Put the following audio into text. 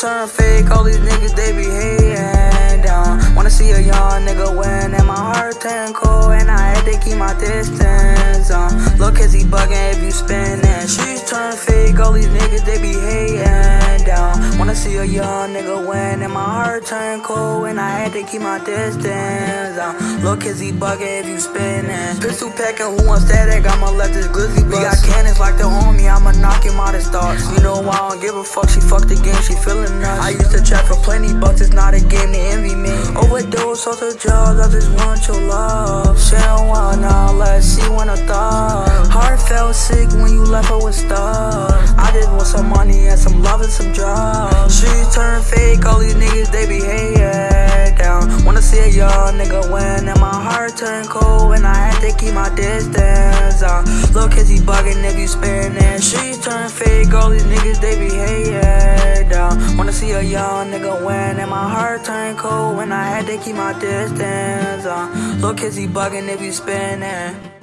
turn fake, all these niggas they be hating down. Wanna see a young nigga win, and my heart turn cold, and I had to keep my distance. Uh, look, cause he bugging if you spinning. She's turn fake, all these niggas they be hating down. Wanna see a young nigga win, and my heart turn cold, and I had to keep my distance. Uh, look, cause he bugging if you spinning. Pistol packing, who wants static? I'ma let this glizzy bust. We got cannons like the homie, I'ma knock him out his thoughts. You know I don't give a fuck, she fucked the game, she feeling nuts. I used to trap for plenty bucks, it's not a game, to envy me. Overdose, off the drugs, I just want your love. She don't want all that, she want a thought. Heart felt sick when you left her with stuff. I just want some money and some love and some drugs. All these niggas, they be hating down. Wanna see a young nigga win, and my heart turn cold, and I had to keep my distance. Uh, look, cause he bugging if you spinning. Streets turn fake, all these niggas, they be hating down. Wanna see a young nigga win, and my heart turn cold, and I had to keep my distance. Uh, look, cause he bugging if you spinning.